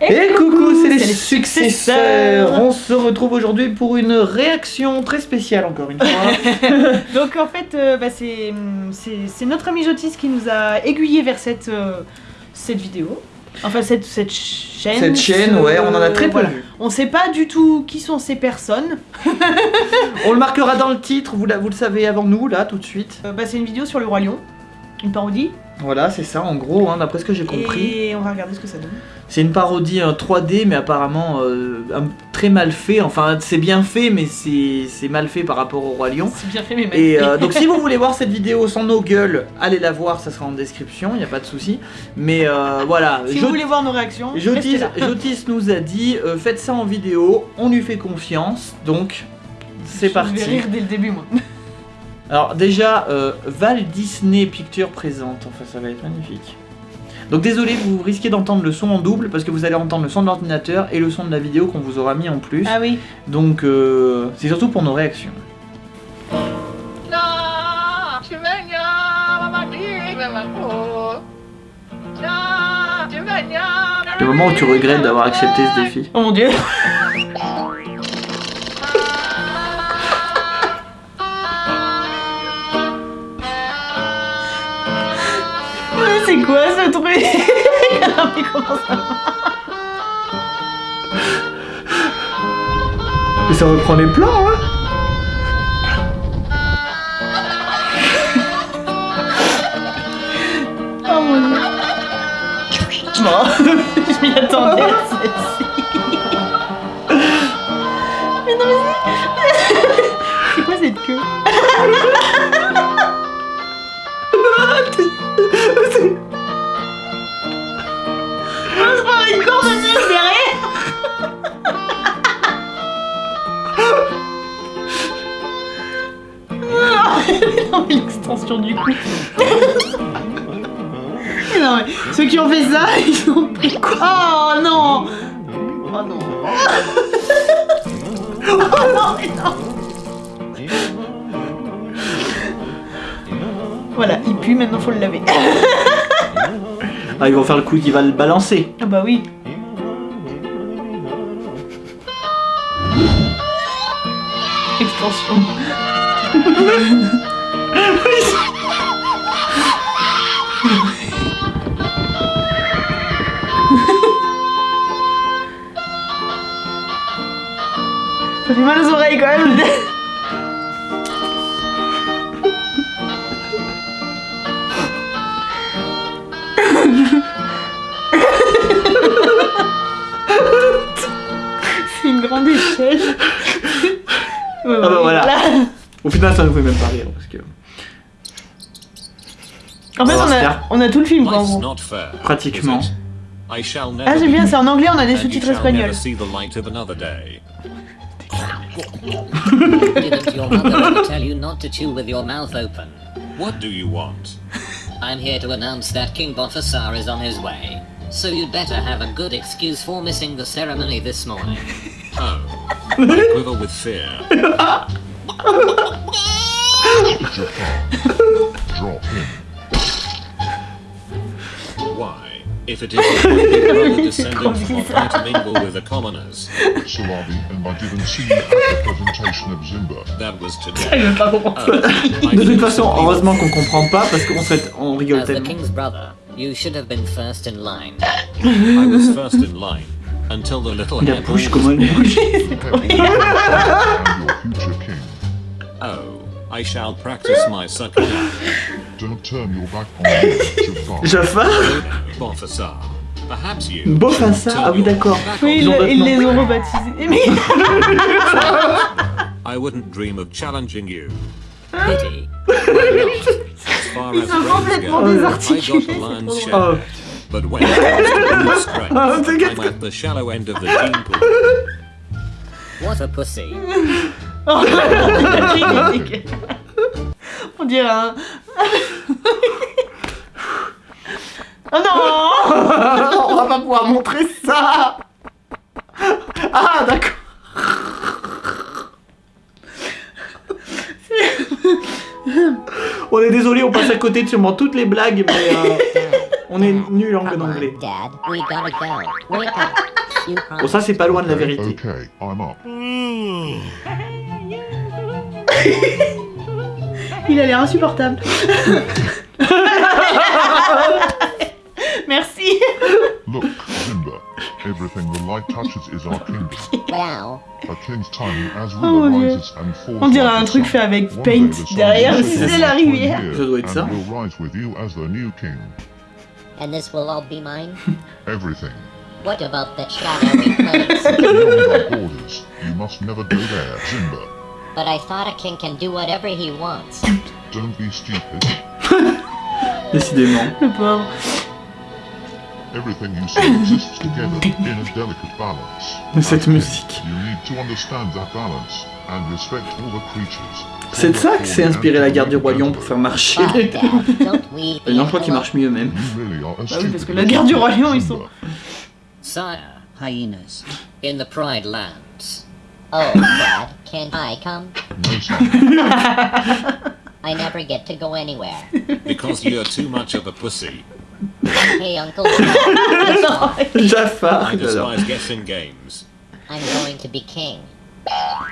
Et coucou, c'est les, successeurs. successeurs. On se retrouve aujourd'hui pour une réaction très spéciale encore une fois. Donc en fait, euh, bah, c'est c'est- c'est notre ami Jotis qui nous a aiguillé vers cette, euh, cette vidéo. Enfin, cette, cette chaîne. Cette chaîne, ce- ouais, on en a très peu voilà. vu. On sait pas du tout qui sont ces personnes. On le marquera dans le titre, vous, la- vous le savez avant nous, là, tout de suite. Euh, bah, c'est une vidéo sur le Roi Lion, une parodie. Voilà, c'est ça, en gros, hein, d'après ce que j'ai compris. Et on va regarder ce que ça donne. C'est une parodie euh, 3D, mais apparemment euh, très mal fait. Enfin, c'est bien fait, mais c'est mal fait par rapport au Roi Lion. C'est bien fait, mais mal Et fait. euh, donc si vous voulez voir cette vidéo sans nos gueules, allez la voir, ça sera en description, il n'y a pas de souci. Mais euh, voilà, si Jo- vous voulez voir nos réactions, Jotis. Jotis nous a dit faites ça en vidéo, on lui fait confiance, donc c'est Je parti. vais rire dès le début, moi. Alors déjà, euh, Val Disney Pictures présente, enfin ça va être magnifique. Donc désolé, vous risquez d'entendre le son en double parce que vous allez entendre le son de l'ordinateur et le son de la vidéo qu'on vous aura mis en plus. Ah oui. Donc euh, c'est surtout pour nos réactions. Le moment où tu regrettes d'avoir accepté ce défi. Oh mon dieu. c'est quoi ce truc? Non, mais comment ça Et ça reprend les plans, hein? Oh mon dieu. Bon, je m'y attendais à celle-ci. Mais non, mais. C'est quoi cette queue? l'extension du cou non mais ceux qui ont fait ça, ils ont pris quoi? Oh non Oh non Oh non mais non Voilà, il pue, maintenant faut le laver. Ah, ils vont faire le coup qui va le balancer. Ah bah oui. Extension. Ça fait mal aux oreilles quand même. C'est une grande échelle. Ouais, bah voilà. Au final, ça nous fait même pas rire En fait, On a, faire. on a tout le film quoi. Pratiquement. is it? I shall never Ah, j'aime bien, c'est en anglais, on a des sous-titres espagnols. never see the light of another day. Didn't your mother ever tell you not to chew with your mouth open? What do you want? I'm here to announce that King Bofasar is on his way. So you'd better have a good excuse for missing the ceremony this morning. Oh, I quiver with fear. Why? If it isn't my big brother descendant from to mingle with the commoners, Salabi, and I didn't see at the presentation of Zimba. that was Je today. veux pas comprendre. Oh, de toute façon, heureusement qu'on comprend pas parce qu'on serait, on rigole As the tellement. king's brother, you should have been first in line. I was first in line until the little La hairball bouche, was comment elle bouge. And your future king. Oh, I shall practice my sucking up. Don't turn your back on me, Jafar. Jafar Perhaps you. Bofassa, ah oui d'accord. Oui, ils, Ils ils les ont rebaptisés. I wouldn't dream of challenging you. Pity. As far Ils as sont complètement I désarticulés, got a lion's c'est share. Oh, But when it comes to strength, t'inquiète. I'm at the shallow end of the gene pool. What a pussy. Oh. On dirait un. Oh non on va pas pouvoir montrer ça. Ah d'accord. On est désolé, on passe à côté de sûrement toutes les blagues, mais euh, On est nul en anglais. Bon, ça, c'est pas loin de la vérité. Okay, I'm up. Il a l'air insupportable. Merci. Look, Simba. Everything the light touches is our kingdom. Wow. A king's time as Oh, ruler mon Dieu. rises and falls On dirait un truc fait avec Paint derrière, c'est la rivière. Ça doit être ça. Will rise with you as the new king. And this will all be mine? Everything. What about that shadowy place? Beyond our borders. You must never go there, Simba. But I thought a king can do whatever he wants. Don't be stupid. Décidément. Le pauvre. Everything you see exists together in a delicate balance. Cette As king, musique. You need to understand that balance and respect all the creatures. C'est de ça que s'est inspiré la garde du roi lion pour faire marcher. Oh. Et non, je crois qu'ils marchent mieux même. A Bah oui, parce que la guerre du roi lion, ils sont- Sire, Hyenas. in the Pride Lands. Oh, Dad, can I come? No. I never get to go anywhere. Because you're too much of a pussy. Hey, Uncle, Dad, Jafar, uh, I despise guessing games. I'm going to be king.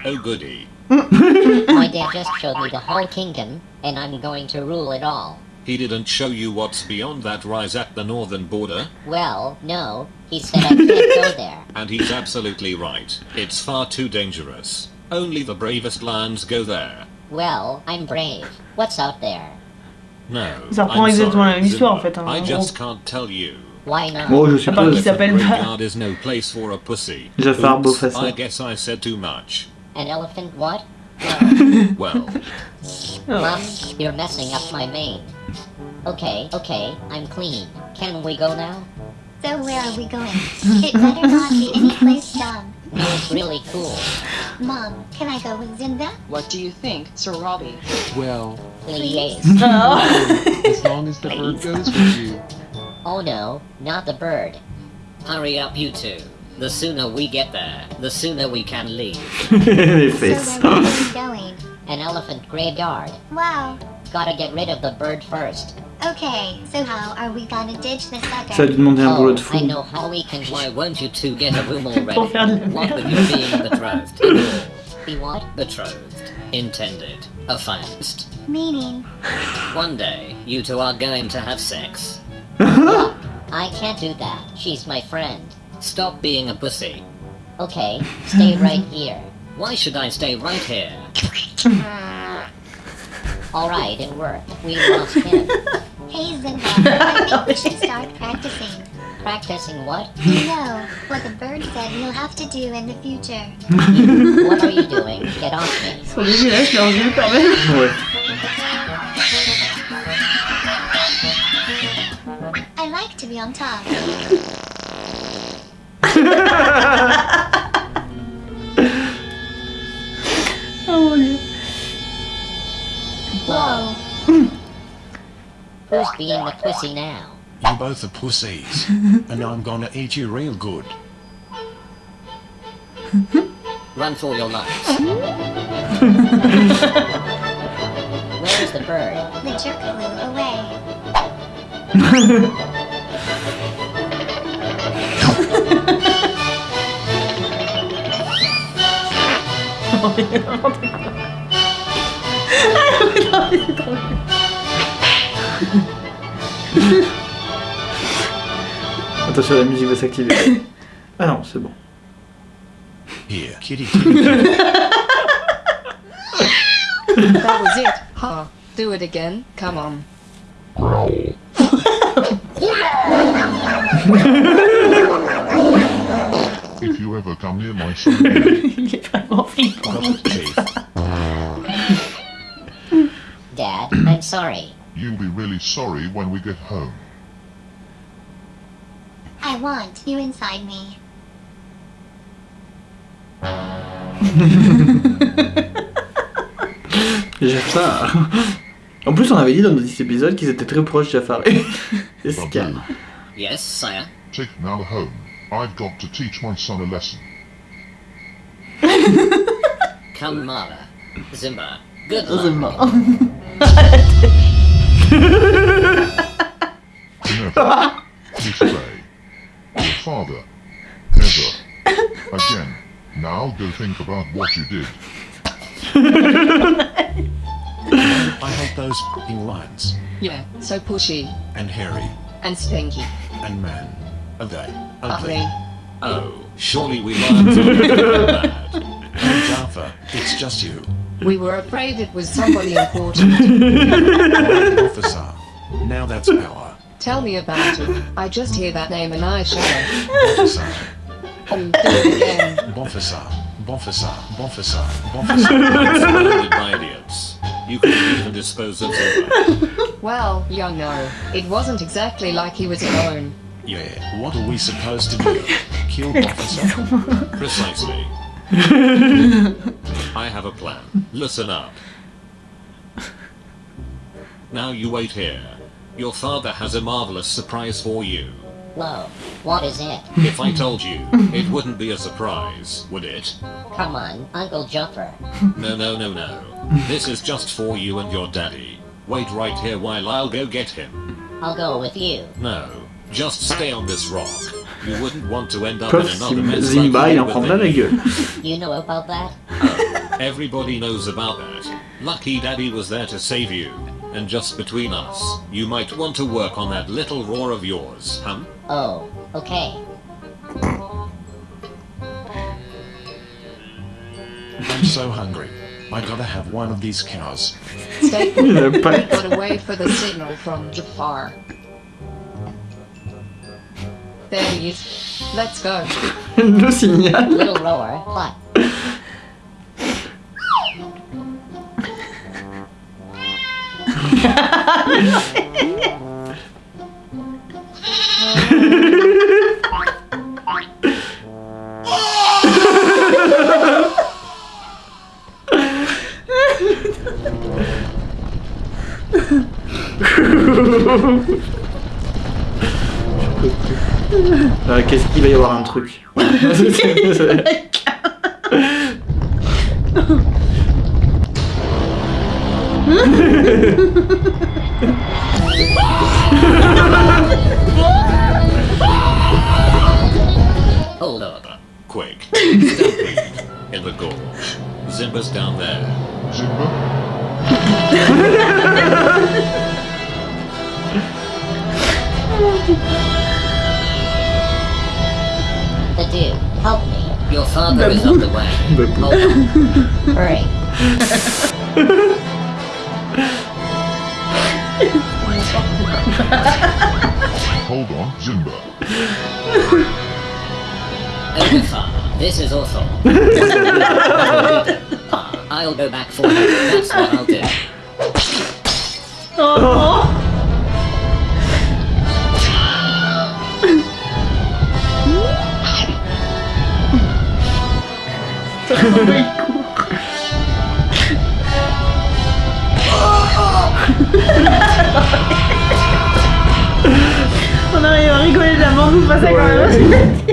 Oh goody. My dad just showed me the whole kingdom, and I'm going to rule it all. He didn't show you what's beyond that rise at the northern border, Well, no, he said I can't go there. and he's absolutely right. It's far too dangerous. Only the bravest lands go there. Well, I'm brave. What's out there? No. Ça reprend I'm exactement la sorry, même histoire, en fait, hein, I just can't tell you. Why not? Bon, je À part qu'il suppose. s'appelle. Graveyard is no place for a pussy. Jafar Oops, I guess I said too much. An elephant what? Well, oh. Mom, you're messing up my mane. Okay, okay, I'm clean. Can we go now? So where are we going? It better not be any place dumb. It's really cool. Mom, can I go with Zinda? What do you think, Sir Robbie? Well, Please. No. as long as the bird goes with you. Oh no, not the bird. Hurry up, you two. The sooner we get there, the sooner we can leave. Les So where are we going? An elephant graveyard. Wow. Gotta get rid of the bird first. Okay, so how are we gonna ditch the sucker? Ça a dû demander un oh, boulot de fou. I know how we can. Why won't you two get a room already? Pour faire de la what merde. with you being betrothed? and? Be what? Betrothed. Intended. Affirmed. Meaning, One day, you two are going to have sex. I can't do that. She's my friend. Stop being a pussy. Okay, stay right here. Why should I stay right here? Alright, it worked. We lost him. Hey Zinda, I think we should start practicing. Practicing what? You know, what the bird said you'll have to do in the future. What are you doing? Get off me. Ils sont dégueulasses leurs yeux quand I like to be on top. Who's being the pussy now? You both are pussies, and I'm gonna eat you real good. Run for your lives. Where's the bird? The jerk flew away. Attention, la musique va s'activer. Ah non, c'est bon. Here, kitty. That was it. Huh. Do it again. Come on. If you ever come near my son Il est vraiment flippant. Dad, I'm sorry. You'll be really sorry when we get home. I want you inside me. Jafar. En plus, on avait dit dans nos 10 épisodes qu'ils étaient très proches, Jafar et et Scar. Yes, sire. take Nala home. I've got to teach my son a lesson. Come, Mara. Zimba. Good luck. Heureusement. Never. Disobey. Your father. Never. Again. Now go think about what you did. I hate those f***ing lions. Yeah, so pushy And hairy. and stinky. And man. Are they ugly? Ugly. Oh, surely we learned something bad. Oh, Jaffa, it's just you. We were afraid it was somebody important. Officer. Now that's power. Tell me about it. I just hear that name and I shudder. Officer. Oh, do it again. Officer. Officer. Officer. Officer. Surrounded by idiots. You couldn't even dispose of Zimba. Well, you know, it wasn't exactly like he was alone. Yeah, what are we supposed to do? Kill Officer? Precisely. I have a plan. Listen up. Now you wait here. Your father has a marvelous surprise for you. Whoa, what is it? If I told you, it wouldn't be a surprise, would it? Come on, Uncle Jumper. No, no, no, no. This is just for you and your daddy. Wait right here while I'll go get him. I'll go with you. No, just stay on this rock. You wouldn't want to end up in another mess Zimba, like il you en were la gueule. You know about that? Oh, everybody knows about that. Lucky Daddy was there to save you. And just between us, you might want to work on that little roar of yours, huh? Oh, okay. I'm so hungry. I gotta have one of these cows. Stay Il a pas- Gotta wait for the signal from Jafar. There he is. Let's go. le signal. A Little roar, what? Euh, Qu'est-ce qu'il va y avoir un truc Hold. Quick. Stampede. In the gorge. Zimba's down there. Zimba? The help me. Your father is on the way. Hold on. Hurry. Hold on, Zimba. Overfar. This is awful. I'll go back for you. That's what I'll do. Oh, On arrive à rigoler de la mort, vous passez quand même.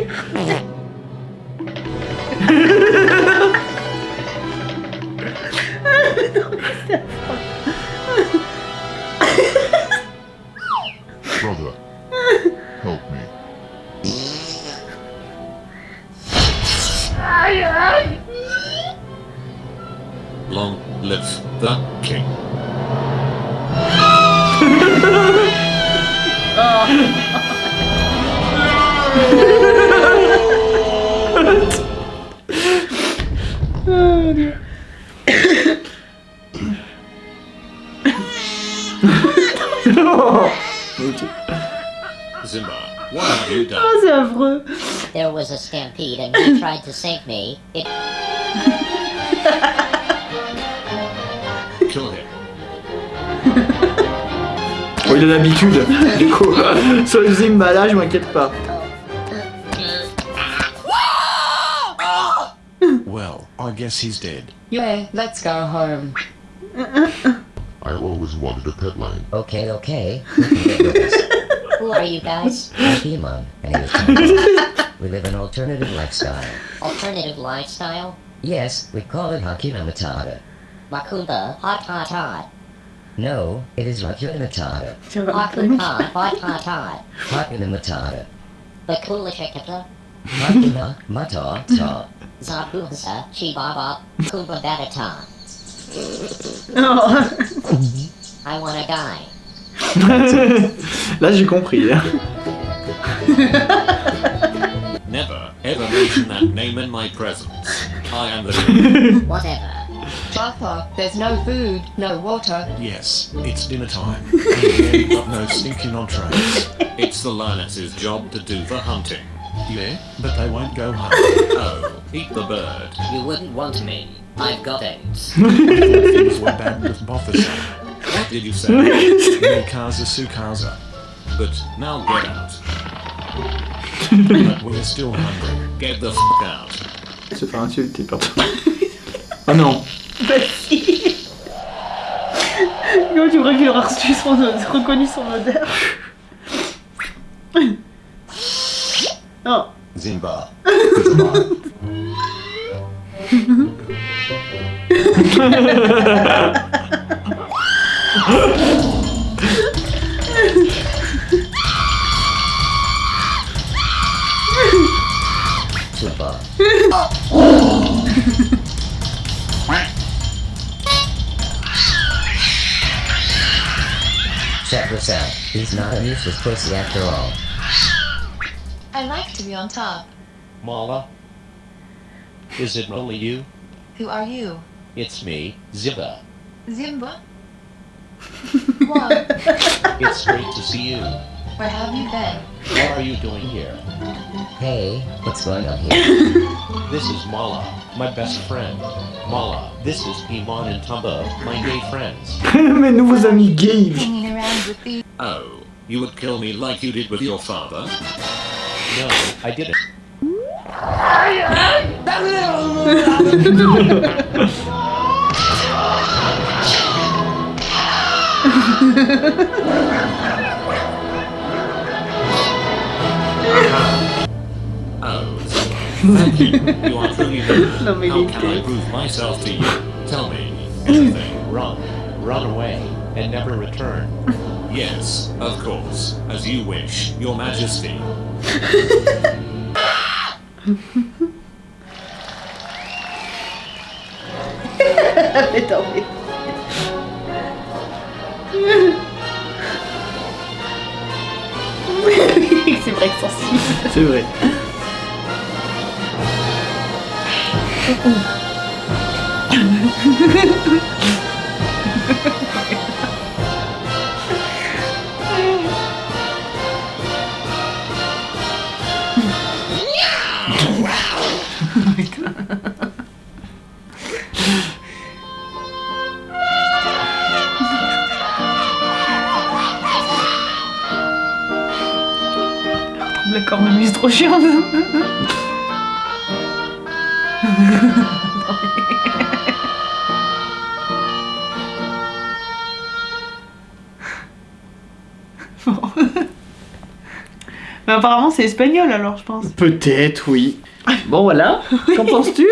Zimba, what have you done? Oh, c'est affreux. There was a stampede and he tried to save me. It Kill him. Bon, il a l'habitude, du coup. Sur le Zimba là, je m'inquiète pas. I guess he's dead. Yeah, let's go home. I always wanted a pet line. Okay, okay. We can get with this. who are you guys? Pokemon, and he was We live an alternative lifestyle. Alternative lifestyle? Yes, we call it Hakuna Matata. Makunda, hot hot hot. No, it is Hakuna Matata. Hakuna Matata. Hakuna Matata. The Kulishikata. Hakuna Matata. Zabuza Chibaba Kubadata. Oh. I wanna die. Là j'ai compris. hein. Never ever mention that name in my presence. I am the Whatever. Papa, there's no food, no water. Yes, it's dinner time. and we ain't got no stinking entrees. It's the lioness's job to do the hunting. Yeah, but they won't go home. Oh, eat the bird. You wouldn't want me. I've got AIDS. Things were bad with Bofficer. What did you say? Mikaza Sukaza. But now get out. But we're still hungry. Get the f out. Se faire insulter, pardon. Oh non. Bah si tu crois qu'il aura reçu son, reconnu son odeur Oh Zimba. Super. Check this out. He's not a useless pussy after all. I like to be on top. Mala? Is it only you? Who are you? It's me, Ziba. Zimba? What? It's great to see you. Where have you been? What are you doing here? Hey, what's going on here? This is Mala, my best friend. Mala, this is Iman and Tumba, my gay friends. Mes nouveaux amis gays. Hanging around with these. Oh, you would kill me like you did with your father? No, I didn't. Thank you. You are truly good. Non, mais How can I prove myself to you? Tell me anything. Run. Run away. And never return. Yes, of course, as you wish, Your Majesty. Mais non, mais... C'est vrai que sensible. C'est vrai. le cornemuse trop chiant. Bon. Mais apparemment c'est espagnol alors je pense. Peut-être, oui. Bon voilà, qu'en penses-tu?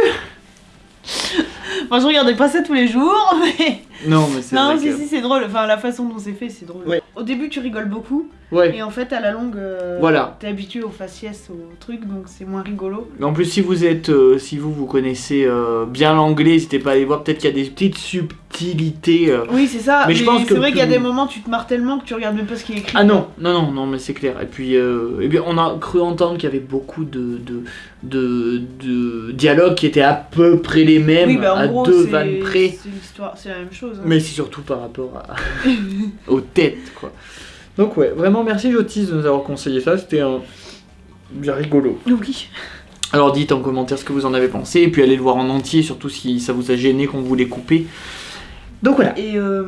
Moi je regardais pas ça tous les jours mais... Non, mais c'est Non vrai si que- si c'est drôle, enfin la façon dont c'est fait c'est drôle. Ouais. Au début tu rigoles beaucoup Ouais. et en fait à la longue euh, Voilà. t'es habitué au faciès au truc donc c'est moins rigolo. Mais en plus, si vous êtes, euh, si vous vous connaissez euh, bien l'anglais, n'hésitez pas à aller voir. Peut-être qu'il y a des petites subtilités. euh. Oui c'est ça, Mais mais, je pense que c'est vrai qu'il y a des moments tu te marres tellement que tu regardes même pas ce qui est écrit. Ah non, non, non, non, mais c'est clair. Et puis, eh bien, on a cru entendre qu'il y avait beaucoup de, de, de, de dialogues qui étaient à peu près les mêmes, oui bah en à gros deux vannes près. c'est la même chose. hein. Mais c'est surtout par rapport à... aux têtes, quoi. Donc ouais, vraiment merci Jotis de nous avoir conseillé ça, c'était un... bien rigolo. Oui. Alors dites en commentaire ce que vous en avez pensé, et puis allez le voir en entier, surtout si ça vous a gêné qu'on vous l'ait coupé. Donc voilà. Et euh,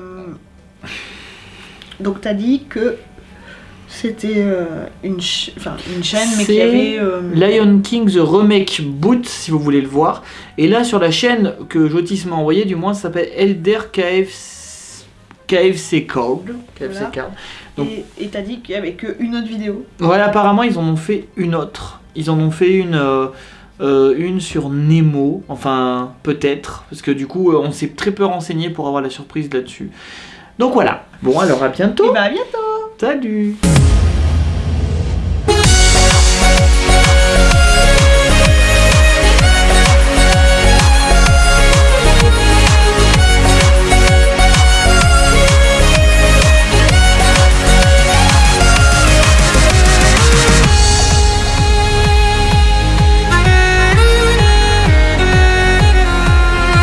donc t'as dit que c'était euh, une, ch- enfin, une chaîne mais qu'il y avait... euh, Lion King The Remake Boot, si vous voulez le voir. Et là, sur la chaîne que Jotis m'a envoyé, du moins, ça s'appelle Elder KFC, KFC Code. KFC Voilà. Card. Donc- Et t'as dit qu'il y avait qu'une autre vidéo. Voilà, apparemment, ils en ont fait une autre. Ils en ont fait une, euh, euh, une sur Nemo. Enfin, peut-être. Parce que du coup, euh, on s'est très peu renseigné pour avoir la surprise là-dessus. Donc voilà. Bon, alors à bientôt. Et bah à bientôt Salut